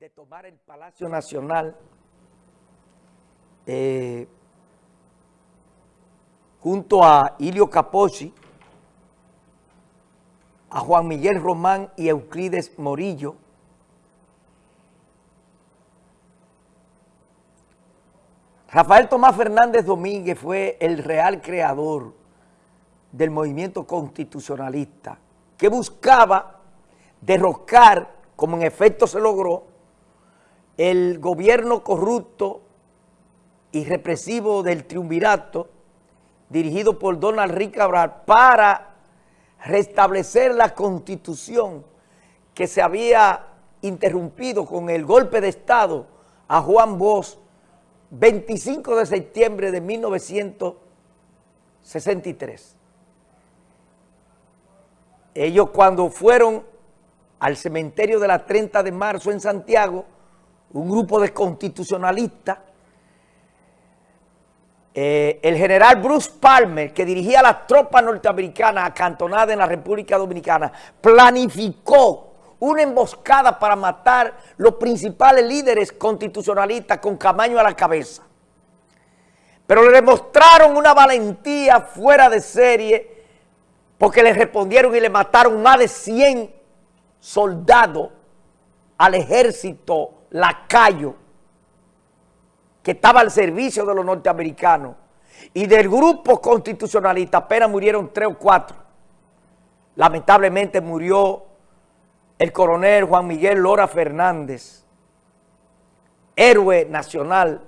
de tomar el Palacio Nacional. Eh, junto a Ilio Capocci, a Juan Miguel Román y Euclides Morillo, Rafael Tomás Fernández Domínguez fue el real creador del movimiento constitucionalista que buscaba derrocar, como en efecto se logró, el gobierno corrupto y represivo del triunvirato dirigido por Donald Rick Cabral para restablecer la constitución que se había interrumpido con el golpe de Estado a Juan Bosch 25 de septiembre de 1963. Ellos cuando fueron al cementerio de la 30 de marzo en Santiago, un grupo de constitucionalistas, eh, el general Bruce Palmer, que dirigía las tropas norteamericanas acantonadas en la República Dominicana, planificó una emboscada para matar los principales líderes constitucionalistas con Camaño a la cabeza. Pero le demostraron una valentía fuera de serie porque le respondieron y le mataron más de 100 soldados al ejército lacayo que estaba al servicio de los norteamericanos. Y del grupo constitucionalista apenas murieron tres o cuatro. Lamentablemente murió el coronel Juan Miguel Lora Fernández, héroe nacional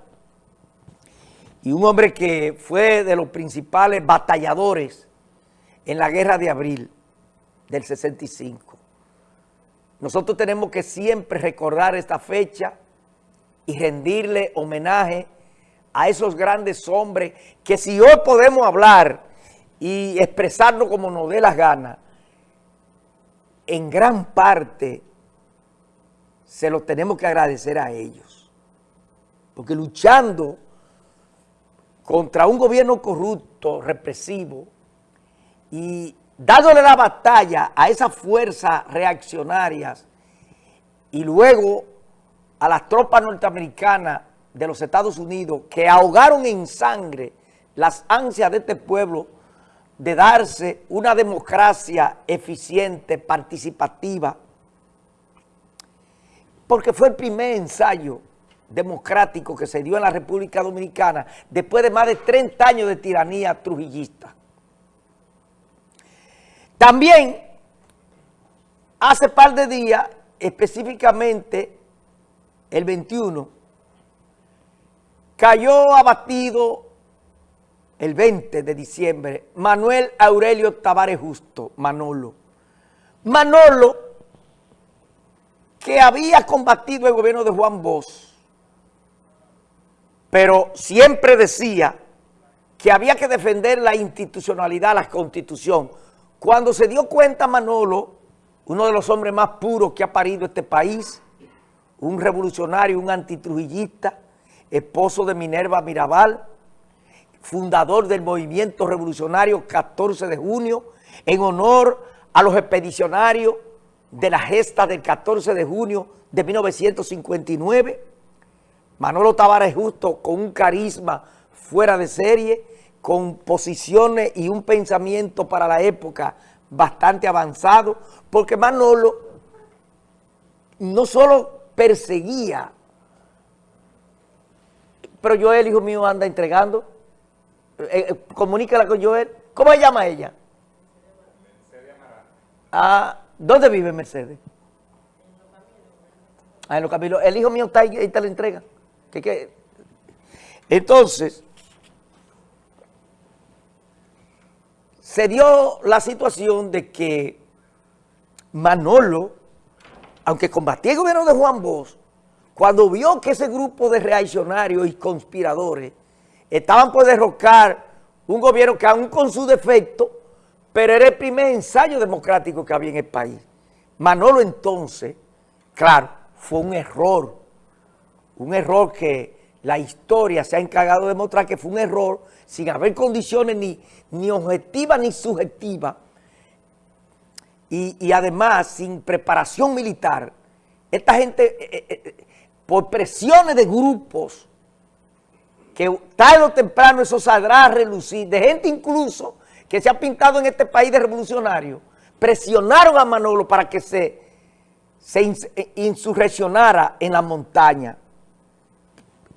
y un hombre que fue de los principales batalladores en la guerra de abril del 65. Nosotros tenemos que siempre recordar esta fecha y rendirle homenaje a esos grandes hombres que si hoy podemos hablar y expresarnos como nos dé las ganas, en gran parte se lo tenemos que agradecer a ellos. Porque luchando contra un gobierno corrupto, represivo, y dándole la batalla a esas fuerzas reaccionarias y luego a las tropas norteamericanas de los Estados Unidos que ahogaron en sangre las ansias de este pueblo de darse una democracia eficiente, participativa, porque fue el primer ensayo democrático que se dio en la República Dominicana después de más de 30 años de tiranía trujillista. También, hace par de días, específicamente el 21, cayó abatido el 20 de diciembre, Manuel Aurelio Tavares Justo, Manolo. Manolo, que había combatido el gobierno de Juan Bosch, pero siempre decía que había que defender la institucionalidad, la constitución. Cuando se dio cuenta Manolo, uno de los hombres más puros que ha parido este país, un revolucionario, un antitrujillista, esposo de Minerva Mirabal, fundador del movimiento revolucionario 14 de junio, en honor a los expedicionarios de la gesta del 14 de junio de 1959. Manolo Tavares Justo con un carisma fuera de serie, con posiciones y un pensamiento para la época bastante avanzado, porque Manolo no solo perseguía, pero yo, el hijo mío, anda entregando eh, eh, comunícala con Joel. ¿Cómo se llama ella? Mercedes Ah, ¿Dónde vive Mercedes? Ah, en los caminos. El hijo mío está ahí, ahí te la entrega. Entonces, se dio la situación de que Manolo, aunque combatía el gobierno de Juan Bosch, cuando vio que ese grupo de reaccionarios y conspiradores estaban por derrocar un gobierno que aún con su defecto, pero era el primer ensayo democrático que había en el país. Manolo entonces, claro, fue un error, un error que la historia se ha encargado de demostrar que fue un error sin haber condiciones ni, ni objetivas ni subjetivas y, y además sin preparación militar esta gente, eh, eh, eh, por presiones de grupos, que tarde o temprano eso saldrá a relucir, de gente incluso que se ha pintado en este país de revolucionario, presionaron a Manolo para que se, se insurreccionara en la montaña.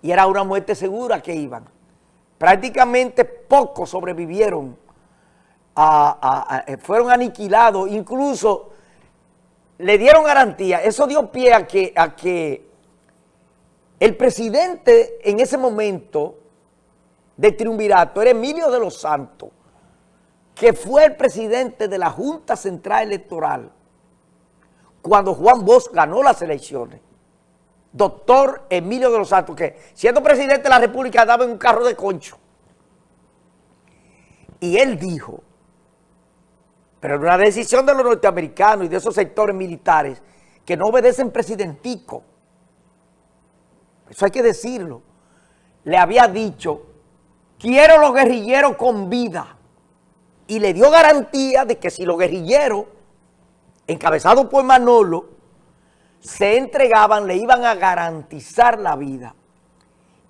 Y era una muerte segura que iban. Prácticamente pocos sobrevivieron, fueron aniquilados, incluso le dieron garantía, eso dio pie a que, a que el presidente en ese momento de triunvirato era Emilio de los Santos, que fue el presidente de la Junta Central Electoral cuando Juan Bosch ganó las elecciones. Doctor Emilio de los Santos, que siendo presidente de la República daba en un carro de concho. Y él dijo pero una decisión de los norteamericanos y de esos sectores militares que no obedecen presidentico. Eso hay que decirlo. Le había dicho, quiero los guerrilleros con vida. Y le dio garantía de que si los guerrilleros, encabezados por Manolo, se entregaban, le iban a garantizar la vida.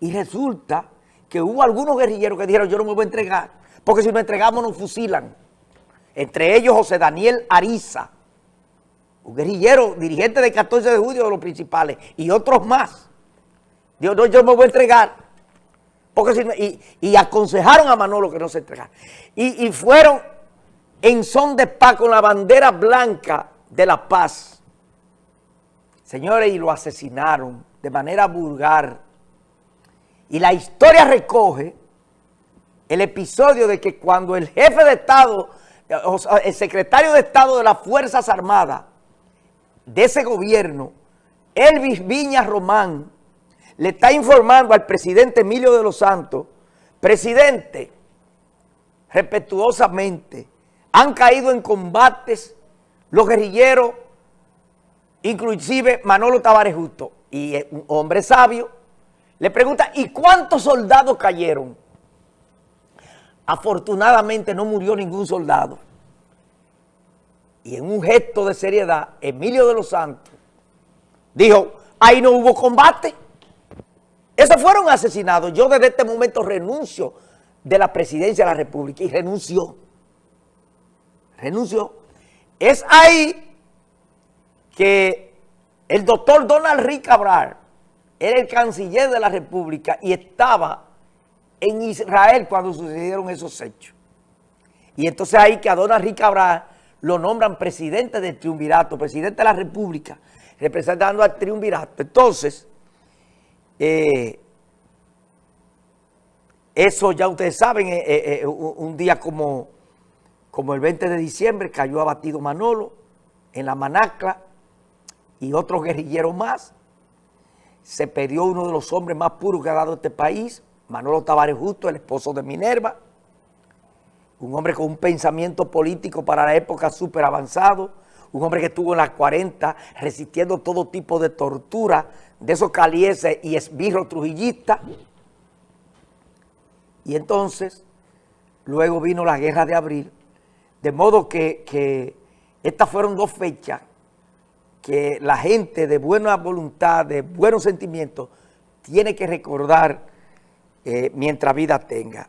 Y resulta que hubo algunos guerrilleros que dijeron, yo no me voy a entregar, porque si nos entregamos nos fusilan entre ellos José Daniel Ariza, un guerrillero, dirigente del 14 de julio de los principales, y otros más. Dios, no, yo me voy a entregar. Porque y, aconsejaron a Manolo que no se entregara. Y, y fueron en son de paz con la bandera blanca de la paz. Señores, y lo asesinaron de manera vulgar. Y la historia recoge el episodio de que cuando el jefe de Estado el secretario de Estado de las Fuerzas Armadas de ese gobierno, Elvis Viña Román, le está informando al presidente Emilio de los Santos, presidente, respetuosamente, han caído en combates los guerrilleros, inclusive Manolo Tavares Justo, y un hombre sabio, le pregunta, ¿y cuántos soldados cayeron? Afortunadamente no murió ningún soldado. Y en un gesto de seriedad, Emilio de los Santos dijo, ahí no hubo combate. Esos fueron asesinados. Yo desde este momento renuncio de la presidencia de la República y renunció. Renunció. Es ahí que el doctor Donald Rick Cabral era el canciller de la República y estaba en Israel cuando sucedieron esos hechos. Y entonces ahí que a Don Enrique Cabral lo nombran presidente del triunvirato, presidente de la República, representando al triunvirato. Entonces, eh, eso ya ustedes saben, eh, eh, un día como, como el 20 de diciembre cayó abatido Manolo en la Manacla y otros guerrilleros más. Se perdió uno de los hombres más puros que ha dado este país, Manolo Tavares Justo, el esposo de Minerva, un hombre con un pensamiento político para la época súper avanzado, un hombre que estuvo en las 40 resistiendo todo tipo de tortura de esos calieses y esbirros trujillistas. Y entonces, luego vino la guerra de abril, de modo que, que estas fueron dos fechas que la gente de buena voluntad, de buenos sentimientos, tiene que recordar eh, mientras vida tenga.